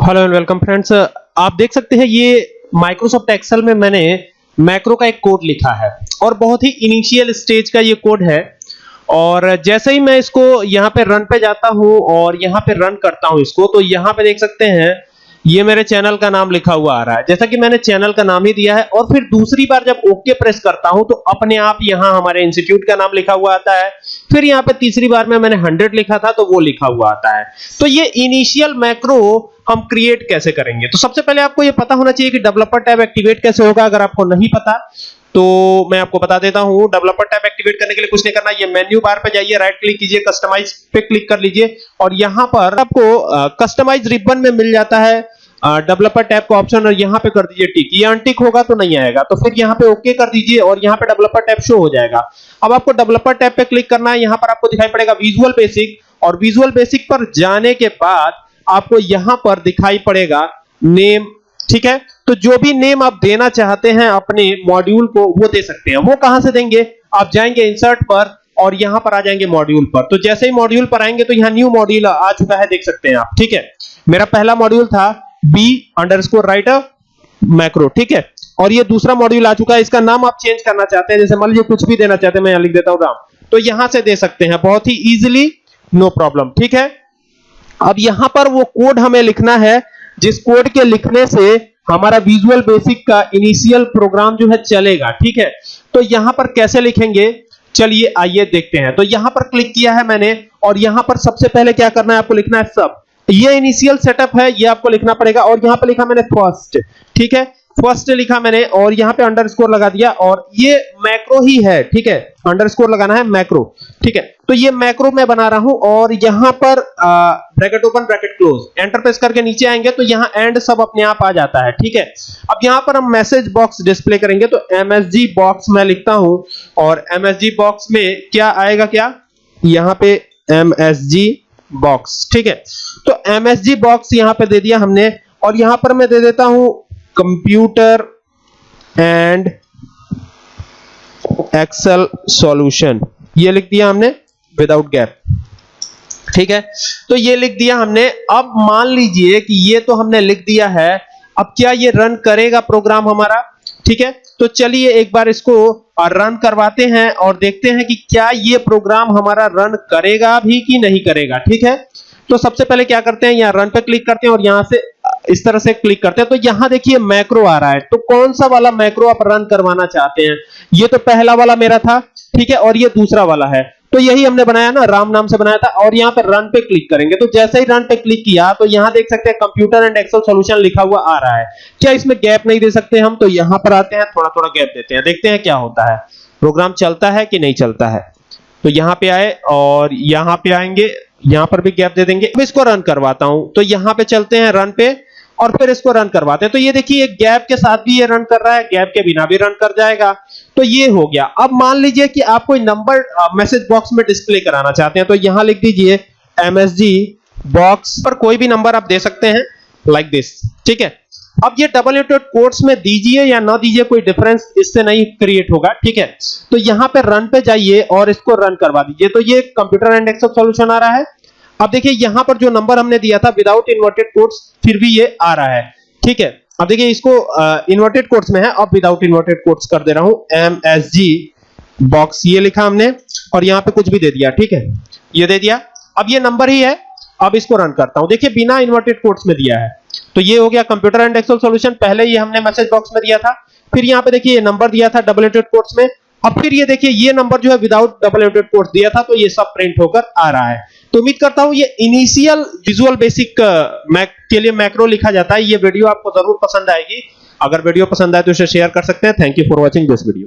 Hello and welcome friends आप देख सकते हैं, ये माइक्रोसॉफ्ट एक्सेल में मैंने मैक्रो का एक कोड लिखा है और बहुत ही इनिशियल स्टेज का ये कोड है। और जैसे ही मैं इसको यहाँ पे रन पे जाता हूँ और यहाँ पे रन करता हूँ इसको तो यहाँ पे देख सकते हैं ये मेरे चैनल का नाम लिखा हुआ आ रहा है। जैसा कि मैंने चैनल का नाम ही दिया है और फिर दूसरी बार जब ओके प्रेस करता हूँ तो अपने आप यहाँ हमारे इंस्टीट्यूट का नाम लिखा हुआ आता है। फिर यहाँ पे तीसरी बार में मैंने 100 लिखा था तो वो लिखा हुआ आता है। तो ये इनिशियल मैक्रो हम क्रिएट कैसे करेंगे? तो सबसे पहले आपको ये पता होना चाहिए कि डेवलपर टैब एक्टिवेट कैसे होगा, अगर आपको नहीं पता तो मैं आपको बता देता हूँ डेवलपर टैब एक्टिवेट करने के लिए कुछ नहीं करना, ये मेन्यू बार पे जाइए राइट क्लिक कीजिए कस्टमाइज पे क्लिक कर लीजिए और यहाँ पर आपको कस्टमाइज रिबन में मिल जाता है डेवलपर टैब का ऑप्शन और यहाँ पे कर दीजिए टिक ये अनटिक होगा तो नहीं आएगा तो फिर यहाँ पे ओके कर दीजिए और यहाँ पे डेवलपर टैब शो हो जाएगा। अब आपको डेवलपर टैब पे क्लिक करना है, यहाँ पर आपको दिखाई पड़ेगा विजुअल बेसिक और विजुअल बेसिक पर जाने के बाद आपको यहाँ पर दिखाई पड़ेगा नेम ठीक है? तो जो भी नेम आप देना चाहते हैं अपने मॉड्यूल को, वो दे सकते हैं। वो कहाँ से देंगे? आप जाएँगे इंसर्ट पर और यहाँ पर आ जाएँगे मॉड्यूल पर। तो जैसे ही मॉड्यूल पर आएँगे तो यहाँ न्यू मॉड्यूल आ चुका है, देख सकते हैं आप। ठीक है? मेरा पहला मॉड्यूल था बी अंडरस्कोर राइटर मैक्रो ठीक है? और ये दूसरा मॉड्यूल आ चुका है। इसका नाम आप चेंज करना चाहते हैं। जैसे मान लीजिए कुछ भी देना चाहते हैं, मैं यहाँ लिख देता हूँ राम। तो यहाँ से दे सकते हैं। बहुत ही इजीली नो प्रॉब्लम ठीक है? अब यहाँ पर वो कोड हमें लिखना है। जिस कोड के लिखने से हमारा विजुअल बेसिक का इनिशियल प्रोग्राम जो है चलेगा, ठीक है? तो यहाँ पर कैसे लिखेंगे? चलिए, आइए देखते हैं। तो यहाँ पर क्लिक किया है मैंने, और यहाँ पर सबसे पहले क्या करना है आपको लिखना है सब ये इनिशियल सेटअप है, ये आपको लिखना पड़ेगा, और यहाँ पर लिखा मैंने फ़र्स्ट ठीक है? फ़र्स्ट लिखा मैंने और यहाँ पे अंडरस्कोर लगा दिया और ये मैक्रो ही है, ठीक है? अंडरस्कोर लगाना है मैक्रो ठीक है? तो ये मैक्रो मैं बना रहा हूँ और यहाँ पर bracket open bracket close enter press करके नीचे आएँगे तो यहाँ एंड सब अपने आप आ जाता है, ठीक है? अब यहाँ पर हम मैसेज बॉक्स डिस्प्ले करेंगे तो एमएसजी बॉक्स मैं लिखता हूँ और एमएसजी बॉक्स में क्या आएगा क्या? यहाँ पे एमएसजी बॉक्स ठीक है? तो एमएसजी बॉक्स यहाँ पे दे दिया हमने और यहाँ पर मैं दे देता हूँ कंप्यूटर एंड एक्सेल सॉल्यूशन ये लिख दिया हमने विदाउट गैप ठीक है? तो ये लिख दिया हमने। अब मान लीजिए कि ये तो हमने लिख दिया है। अब क्या ये रन करेगा प्रोग्राम हमारा? ठीक है? तो चलिए एक बार इसको रन करवाते हैं और देखते हैं कि क्या ये प्रोग्राम हमारा रन करेगा भी कि नहीं करेगा। ठीक है? तो सबसे पहले क्या करते हैं? यहाँ रन पे क्लिक करते हैं और यहाँ से इस तरह से क्लिक करते हैं। तो यहाँ देखिए मैक्रो आ रहा है। तो कौन सा वाला मैक्रो आप रन करवाना चाहते हैं? ये तो पहला वाला मेरा था, ठीक है? और ये दूसरा वाला है। तो यही हमने बनाया ना, राम नाम से बनाया था। और यहाँ पे रन पे क्लिक करेंगे। तो जैसे ही रन पे क्लिक किया तो यहाँ देख सकते हैं कंप्यूटर एंड एक्सेल सॉल्यूशन लिखा हुआ आ रहा है। क्या इसमें गैप नहीं दे सकते हम? तो यहाँ पर आते हैं थोड़ा थोड़ा गैप देते हैं। देखते हैं क्या होता है। प्रोग्राम चलता है कि नहीं चलता है? तो यहाँ पे आए और यहाँ पे आएँगे। यहाँ पर भी गैप दे देंगे। अब इसको रन करवाता हूँ। तो यहाँ पे चलते हैं रन पे। और फिर इसको रन करवाते हैं। तो ये देखिए गैप के साथ भी ये रन कर रहा है गैप के बिना भी रन कर जाएगा। तो ये हो गया। अब मान लीजिए कि आप कोई नंबर मैसेज बॉक्स में डिस्प्ले कराना चाहते हैं तो यहाँ लिख दीजिए एमएसजी बॉक्स पर कोई भी नंबर आप दे सकते हैं लाइक दिस ठीक है? अब ये डबल एटेड कोट्स में दीजिए या ना दीजिए, कोई डिफरेंस इससे नहीं क्रिएट होगा। ठीक है? तो यहाँ पे रन पे जाइए और इसको रन करवा दीजिए। तो ये कंप्यूटर एंड एक्सेल सॉल्यूशन आ रहा है। अब देखिए, यहाँ पर जो नंबर हमने दिया था विदाउट इन्वर्टेड कोट्स फिर भी ये आ रहा है। ठीक है? अब देखिए, इसको इन्वर्टेड कोट्स में है, अब विदाउट इन्वर्टेड कोट्स कर दे रहा हूँ। एम एस जी बॉक्स ये लिखा हमने, और यहाँ पे कुछ भी दे दिया, ठीक है? ये दे दिया। अब ये नंबर ही है, अब इसको रन करता हूँ। देखिए, बिना इन्वर्टेड कोट्स में दिया है। तो ये हो गया कंप्यूटर एंड एक्सेल सॉल्यूशन पहले ही हमने मैसेज बॉक्स में दिया था। फिर यहाँ पे देखिए, ये नंबर दिया था डबल एटेड कोट्स में। अब फिर ये देखिए, ये नंबर जो है विदाउट डबल एंडेड कोट्स दिया था तो ये सब प्रिंट होकर आ रहा है। तो उम्मीद करता हूँ ये इनिशियल विजुअल बेसिक मैक के लिए मैक्रो लिखा जाता है। ये वीडियो आपको ज़रूर पसंद आएगी। अगर वीडियो पसंद आए तो इसे शेयर कर सकते हैं। Thank you for watching this video